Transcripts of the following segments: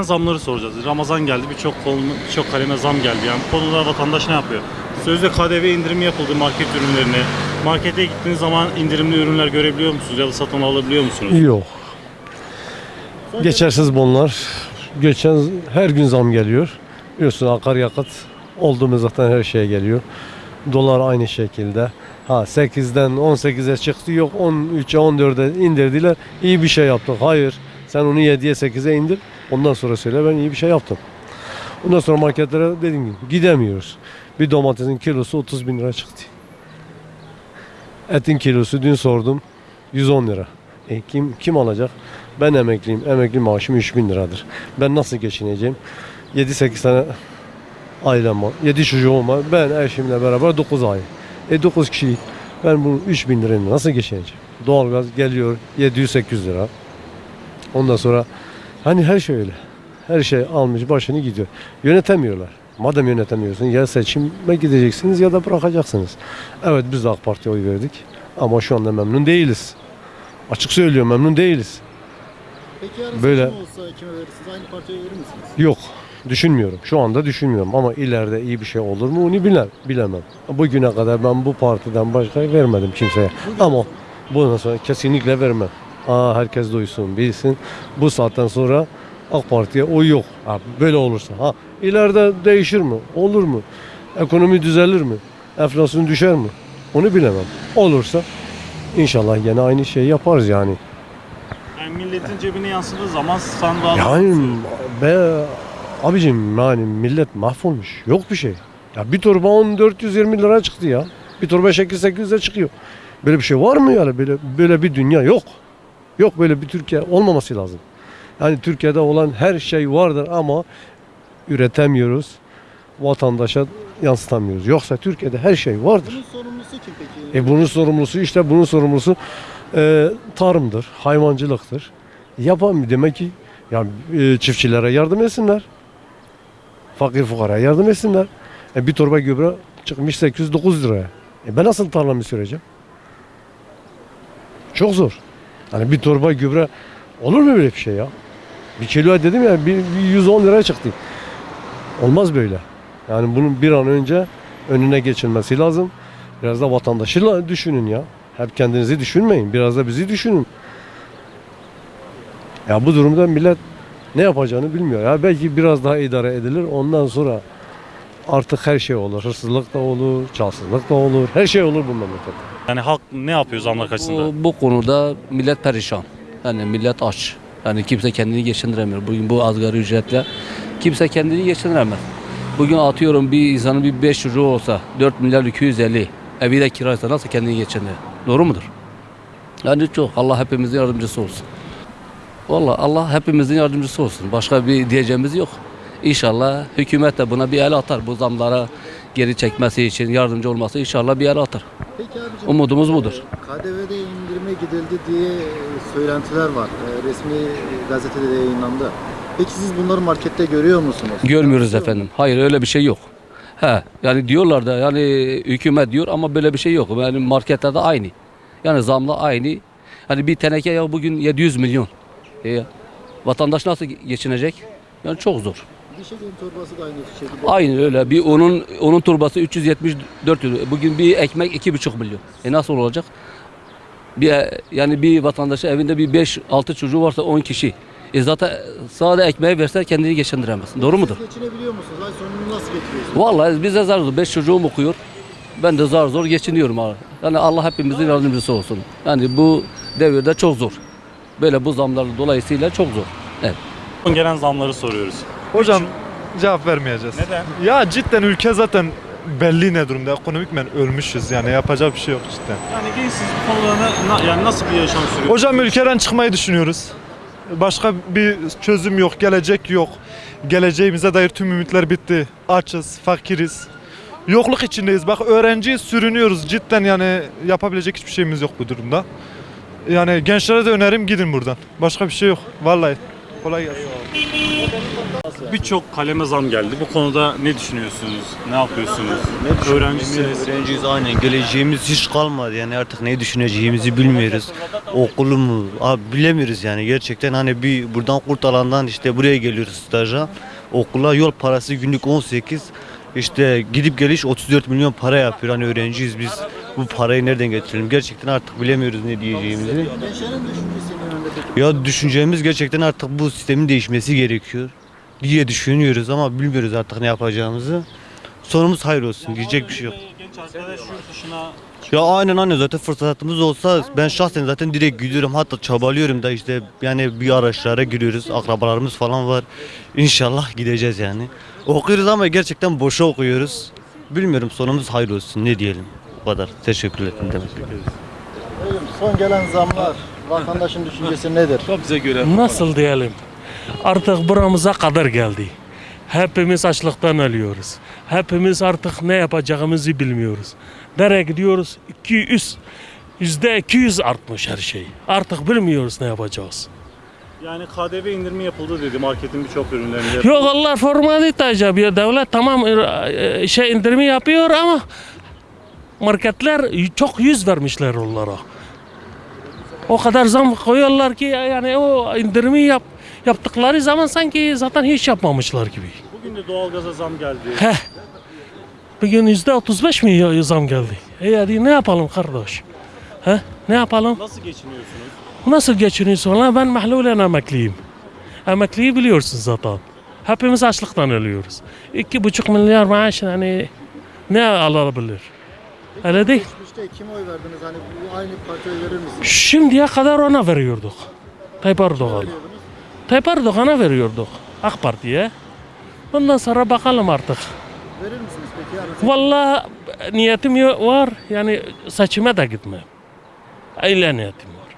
Zamları soracağız. Ramazan geldi, birçok birçok kaleme zam geldi. Yani bu konuda vatandaş ne yapıyor? Sözde KDV indirimi yapıldı market ürünlerine. Markete gittiğiniz zaman indirimli ürünler görebiliyor musunuz ya da satın alabiliyor musunuz? Yok. Geçersiz bunlar. Geçen her gün zam geliyor. Biliyorsun akaryakıt olduğumuz zaten her şeye geliyor. Dolar aynı şekilde. Ha 8'den 18'e çıktı yok 13'e 14'e indirdiler. İyi bir şey yaptık. Hayır. Sen onu 7'ye 8'e indir. Ondan sonra söyle ben iyi bir şey yaptım. Ondan sonra marketlere dediğim gibi gidemiyoruz. Bir domatesin kilosu 30 bin lira çıktı. Etin kilosu dün sordum 110 lira. E kim kim alacak? Ben emekliyim. Emekli maaşım 3000 liradır. Ben nasıl geçineceğim? 7-8 tane ailem var. 7 çocuğum var. Ben eşimle beraber 9 ay. E 9 kişilik. Ben bu 3000 lirayla nasıl geçineceğim? Doğalgaz geliyor 700-800 lira. Ondan sonra hani her şey öyle. Her şey almış başını gidiyor. Yönetemiyorlar. Madem yönetemiyorsun ya seçime gideceksiniz ya da bırakacaksınız. Evet biz de AK Parti'ye oy verdik. Ama şu anda memnun değiliz. Açık söylüyorum memnun değiliz. Peki yarın Böyle- olsa kime verirsiniz? Aynı partiye verir misiniz? Yok. Düşünmüyorum. Şu anda düşünmüyorum ama ileride iyi bir şey olur mu onu bilemem. bilemem. Bugüne kadar ben bu partiden başka vermedim kimseye. Ama bundan sonra kesinlikle vermem. Aa, herkes duysun, bilsin. Bu saatten sonra AK Parti'ye oy yok. Ha, böyle olursa. Ha, ileride değişir mi? Olur mu? Ekonomi düzelir mi? Enflasyon düşer mi? Onu bilemem. Olursa inşallah yine aynı şeyi yaparız yani. Yani milletin cebine yansıdığı zaman sandığa Yani be abicim yani millet mahvolmuş. Yok bir şey. Ya bir torba 10 420 lira çıktı ya. Bir torba şeker 800'e çıkıyor. Böyle bir şey var mı yani? Böyle böyle bir dünya yok. Yok böyle bir Türkiye olmaması lazım. Yani Türkiye'de olan her şey vardır ama üretemiyoruz. Vatandaşa yansıtamıyoruz. Yoksa Türkiye'de her şey vardır. Bunun sorumlusu kim peki? E bunun sorumlusu işte bunun sorumlusu e, tarımdır, hayvancılıktır. Yapam demek ki ya e, çiftçilere yardım etsinler. Fakir fukara yardım etsinler. E, bir torba gübre çıkmış 809 liraya. E, ben nasıl tarlamı süreceğim? Çok zor. Hani bir torba gübre olur mu böyle bir şey ya? Bir kilo dedim ya bir, bir 110 liraya çıktı. Olmaz böyle. Yani bunun bir an önce önüne geçilmesi lazım. Biraz da vatandaşı düşünün ya. Hep kendinizi düşünmeyin. Biraz da bizi düşünün. Ya bu durumda millet ne yapacağını bilmiyor. Ya belki biraz daha idare edilir. Ondan sonra artık her şey olur. Hırsızlık da olur, çalsızlık da olur. Her şey olur bu memlekette. Yani halk ne yapıyor zamlar karşısında? Bu, bu konuda millet perişan. Yani millet aç. Yani kimse kendini geçindiremiyor. Bugün bu asgari ücretle kimse kendini geçindiremez. Bugün atıyorum bir insanın bir 5 çocuğu olsa 4 milyar 250 evi de kiraysa nasıl kendini geçindirir? Doğru mudur? Yani çok. Allah hepimizin yardımcısı olsun. Vallahi Allah hepimizin yardımcısı olsun. Başka bir diyeceğimiz yok. İnşallah hükümet de buna bir el atar. Bu zamlara geri çekmesi için yardımcı olması inşallah bir el atar. Peki abicim. Umudumuz budur. KDV'de indirime gidildi diye e, söylentiler var. E, Resmi gazetede de yayınlandı. Peki siz bunları markette görüyor musunuz? Görmüyoruz efendim. Hayır öyle bir şey yok. He yani diyorlar da yani hükümet diyor ama böyle bir şey yok. Yani markette de aynı. Yani zamla aynı. Hani bir teneke yağı bugün 700 milyon. E, vatandaş nasıl geçinecek? Yani çok zor. Diş hekimi torbası da aynı şekilde. Aynı öyle. Bir onun onun turbası 374 euro. Bugün bir ekmek 2,5 milyon. E nasıl olacak? Bir yani bir vatandaşa evinde bir 5-6 çocuğu varsa 10 kişi. E zaten sade ekmeği verse kendini geçindiremez. Doğru mudur? Siz geçinebiliyor musunuz? Ay sonunu nasıl getiriyorsunuz? Vallahi bize zar zor. Beş çocuğum okuyor. Ben de zar zor geçiniyorum abi. Yani Allah hepimizin yardımcısı olsun. Yani bu devirde çok zor. Böyle bu zamlar dolayısıyla çok zor. Evet. Son gelen zamları soruyoruz. Hocam cevap vermeyeceğiz. Neden? Ya cidden ülke zaten belli ne durumda. Ekonomikmen ölmüşüz yani yapacak bir şey yok cidden. Yani gençsiz bu konuda na- na- yani nasıl bir yaşam sürüyor? Hocam ülkeden çıkmayı düşünüyoruz. Başka bir çözüm yok, gelecek yok. Geleceğimize dair tüm ümitler bitti. Açız, fakiriz. Yokluk içindeyiz. Bak öğrenciyiz, sürünüyoruz. Cidden yani yapabilecek hiçbir şeyimiz yok bu durumda. Yani gençlere de önerim gidin buradan. Başka bir şey yok. Vallahi. Kolay gelsin. Birçok kaleme zam geldi. Bu konuda ne düşünüyorsunuz? Ne yapıyorsunuz? Öğrencisiniz. Öğrenciyiz aynen. Geleceğimiz hiç kalmadı yani artık ne düşüneceğimizi bilmiyoruz. Okulu mu? Abi bilemiyoruz yani gerçekten hani bir buradan kurtalandan işte buraya geliyoruz staja. Okula yol parası günlük 18. İşte gidip geliş 34 milyon para yapıyor. Hani öğrenciyiz biz. Bu parayı nereden getirelim? Gerçekten artık bilemiyoruz ne diyeceğimizi. Gençlerin düşüncesi ne? Ya düşüncemiz gerçekten artık bu sistemin değişmesi gerekiyor diye düşünüyoruz ama bilmiyoruz artık ne yapacağımızı. Sonumuz hayır olsun diyecek bir şey yok. Genç arkadaş yurt dışına Ya aynen aynen. Zaten fırsatımız olsa ben şahsen zaten direkt gidiyorum. Hatta çabalıyorum da işte yani bir araçlara giriyoruz. Akrabalarımız falan var. İnşallah gideceğiz yani. Okuyoruz ama gerçekten boşa okuyoruz. Bilmiyorum sonumuz hayır olsun. Ne diyelim? O kadar. Teşekkür ederim. Son gelen zamlar vatandaşın düşüncesi nedir? Nasıl diyelim? Artık buramıza kadar geldi. Hepimiz açlıktan ölüyoruz. Hepimiz artık ne yapacağımızı bilmiyoruz. Nereye gidiyoruz? 200 yüzde 200 artmış her şey. Artık bilmiyoruz ne yapacağız. yani KDV indirimi yapıldı dedi marketin birçok ürünlerinde. Yok Allah formalite yapıyor. Devlet tamam e, şey indirimi yapıyor ama marketler çok yüz vermişler onlara. O kadar zam koyuyorlar ki yani o indirimi yap, yaptıkları zaman sanki zaten hiç yapmamışlar gibi. Bugün de doğalgaza zam geldi. Heh. Bugün yüzde 35 mi zam geldi? E hadi ne yapalım kardeş? He? Ne yapalım? Nasıl geçiniyorsunuz? Nasıl geçiniyorsun lan? Ben mahlulen emekliyim. Emekliyi biliyorsun zaten. Hepimiz açlıktan ölüyoruz. İki buçuk milyar maaş yani ne alabilir? Öyle değil. Geçmişte kime oy verdiniz? Hani bu aynı partiye verir misiniz? Şimdiye kadar ona veriyorduk. Tayyip Erdoğan. Tayyip Erdoğan'a veriyorduk. AK Parti'ye. Ondan sonra bakalım artık. Verir misiniz peki? Yarın Vallahi niyetim var. Yani seçime de gitmem. Öyle niyetim var.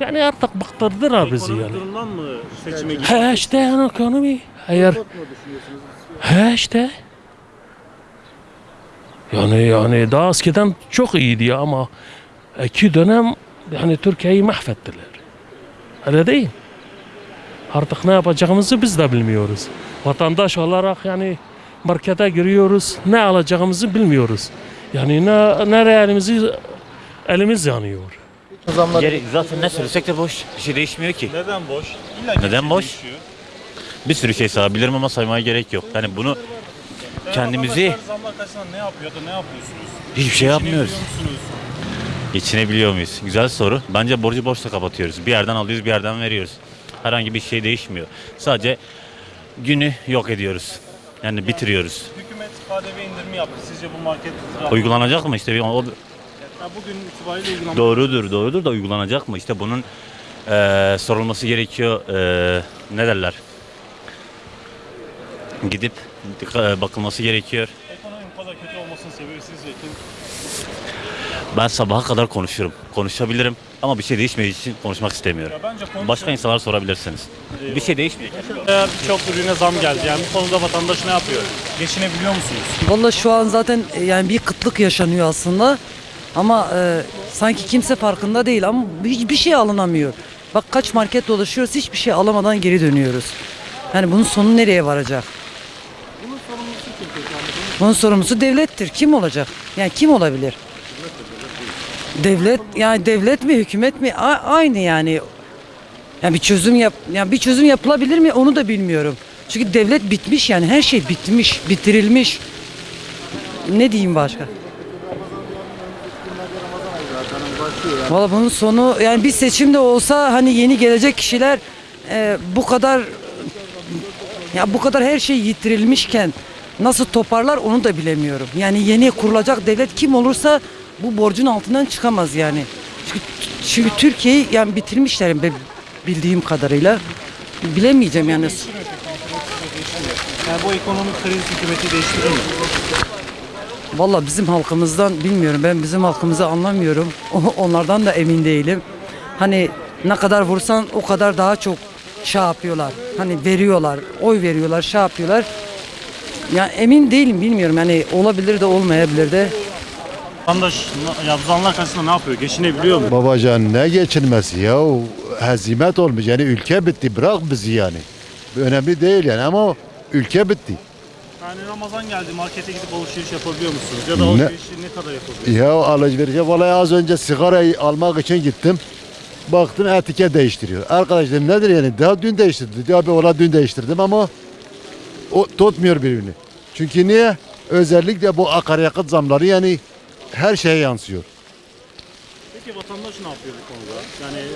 Yani artık bıktırdılar bizi yani. durumdan mı seçime gitti? He işte yani ekonomi. Düşünüyorsunuz? he işte. Yani yani daha eskiden çok iyiydi ya ama iki dönem yani Türkiye'yi mahvettiler. Öyle değil. Artık ne yapacağımızı biz de bilmiyoruz. Vatandaş olarak yani markete giriyoruz. Ne alacağımızı bilmiyoruz. Yani ne nereye elimizi elimiz yanıyor. Zamlar Geri, zaten ne söylesek de boş. Bir şey değişmiyor ki. Neden boş? İlla Neden şey boş? değişiyor. Bir sürü şey sayabilirim ama saymaya gerek yok. Yani bunu Kendimizi- zamlar karşısında ne yapıyor da ne yapıyorsunuz? hiçbir şey yapmıyoruz. Geçinebiliyor musunuz? Geçinebiliyor muyuz? Güzel soru. Bence borcu borçla kapatıyoruz. Bir yerden alıyoruz, bir yerden veriyoruz. Herhangi bir şey değişmiyor. Sadece günü yok ediyoruz. Yani bitiriyoruz. Hükümet KDV indirimi yaptı. Sizce bu market Uygulanacak mı işte? Bir- O, Ya bugün itibariyle uygulanmış. doğrudur, doğrudur da uygulanacak mı? İşte bunun eee, sorulması gerekiyor. Eee, ne derler? Gidip bakılması gerekiyor. Ekonominin bu kadar kötü olmasının sebebi sizce kim? Ben sabaha kadar konuşurum. Konuşabilirim ama bir şey değişmediği için konuşmak istemiyorum. Ya bence. Başka insanlara sorabilirsiniz. Bir şey değişmiyor. Birçok ürüne zam geldi. Yani bu konuda vatandaş ne yapıyor? Geçinebiliyor musunuz? Valla şu an zaten e, yani bir kıtlık yaşanıyor aslında. Ama e, sanki kimse farkında değil ama hiçbir şey alınamıyor. Bak kaç market dolaşıyoruz hiçbir şey alamadan geri dönüyoruz. Yani bunun sonu nereye varacak? Bunun sorumlusu devlettir. Kim olacak? Yani kim olabilir? Devlet yani devlet mi hükümet mi A- aynı yani. Yani bir çözüm yap yani bir çözüm yapılabilir mi onu da bilmiyorum. Çünkü devlet bitmiş yani her şey bitmiş, bitirilmiş. Ne diyeyim başka? Valla bunun sonu yani bir seçimde olsa hani yeni gelecek kişiler e, bu kadar ya bu kadar her şey yitirilmişken nasıl toparlar onu da bilemiyorum. Yani yeni kurulacak devlet kim olursa bu borcun altından çıkamaz yani. Çünkü, çünkü Türkiye'yi yani bitirmişler bildiğim kadarıyla. Bilemeyeceğim yani. Yani bu ekonomik kriz hükümeti değiştirir mi? Valla bizim halkımızdan bilmiyorum. Ben bizim halkımızı anlamıyorum. Onlardan da emin değilim. Hani ne kadar vursan o kadar daha çok şey yapıyorlar. Hani veriyorlar, oy veriyorlar, şey yapıyorlar. Ya emin değilim bilmiyorum. Yani olabilir de olmayabilir de. Vatandaş ya bu zamlar karşısında ne yapıyor? Geçinebiliyor mu? Babacan ne geçilmesi ya? hezimet olmuş. Yani ülke bitti. Bırak bizi yani. Önemli değil yani ama ülke bitti. Yani Ramazan geldi markete gidip alışveriş yapabiliyor musunuz? Ya da Ne- alışverişi ne kadar yapabiliyorsunuz? Ya alışverişe vallahi az önce sigarayı almak için gittim. Baktım etiket değiştiriyor. Arkadaş dedim nedir yani? Daha dün değiştirdi. Diyor abi valla dün değiştirdim ama o tutmuyor birbirini. Çünkü niye? Özellikle bu akaryakıt zamları yani her şeye yansıyor. Peki vatandaş ne yapıyor bu konuda? Yani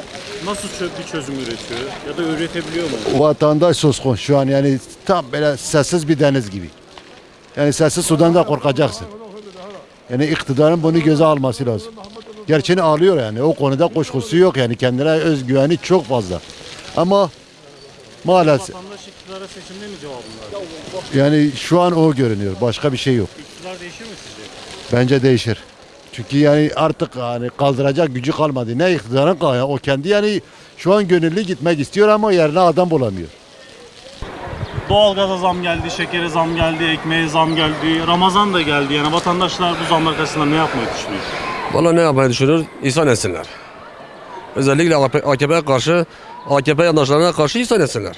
nasıl bir çözüm üretiyor ya da üretebiliyor mu? Vatandaş suskun şu an yani tam böyle sessiz bir deniz gibi. Yani sessiz sudan da korkacaksın. Yani iktidarın bunu göze alması lazım. Gerçeğini alıyor yani o konuda kuşkusu yok yani kendine özgüveni çok fazla. Ama maalesef Vatandaş iktidara seçimde mi cevabını verdi? yani şu an o görünüyor başka bir şey yok. İktidar değişir mi sizce? Bence değişir. Çünkü yani artık hani kaldıracak gücü kalmadı. Ne iktidarın kalıyor. O kendi yani şu an gönüllü gitmek istiyor ama yerine adam bulamıyor. Doğalgaza zam geldi, şekere zam geldi, ekmeğe zam geldi, Ramazan da geldi. Yani vatandaşlar bu zamlar karşısında ne yapmayı düşünüyor? Valla ne yapmayı düşünür? İnsan etsinler. Özellikle AKP'ye karşı, AKP yandaşlarına karşı insan etsinler.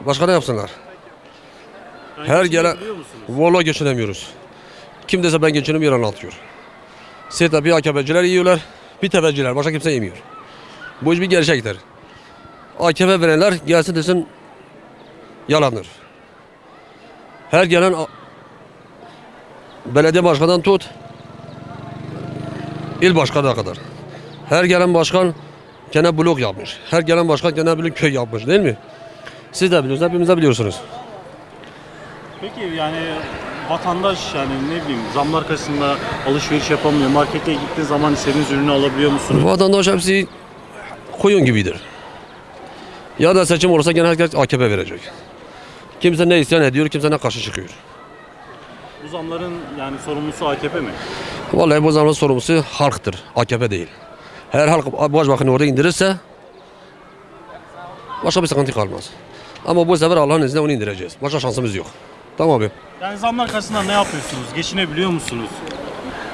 Başka ne yapsınlar? Her gelen-? Vallahi geçinemiyoruz. Kim dese ben geçinim yalan atıyor. Seyit'te bir AKP'ciler yiyorlar, bir tefeciler. Başka kimse yemiyor. Bu iş bir gerçektir. AKP verenler gelsin desin yalandır. Her gelen belediye başkanından tut, il başkanına kadar. Her gelen başkan gene blok yapmış. Her gelen başkan gene bir köy yapmış değil mi? Siz de biliyorsunuz, hepimiz de biliyorsunuz. Peki yani vatandaş yani ne bileyim zamlar karşısında alışveriş yapamıyor. Markete gittiğin zaman istediğiniz ürünü alabiliyor musunuz? Vatandaş hepsi koyun gibidir. Ya da seçim olursa gene herkes AKP verecek. Kimse ne isyan ediyor, kimse ne karşı çıkıyor. Bu zamların yani sorumlusu AKP mi? Vallahi bu zamanın sorumlusu halktır, AKP değil. Eğer halk başbakanı orada indirirse başka bir sıkıntı kalmaz. Ama bu sefer Allah'ın izniyle onu indireceğiz. Başka şansımız yok. Tamam abi. Yani zamlar karşısında ne yapıyorsunuz? Geçinebiliyor musunuz?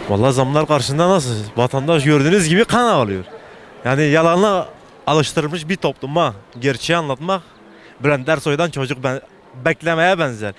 Vallahi zamlar karşısında nasıl? Vatandaş gördüğünüz gibi kan ağlıyor. Yani yalanla alıştırılmış bir topluma gerçeği anlatmak Bülent Ersoy'dan çocuk ben, beklemeye benzer.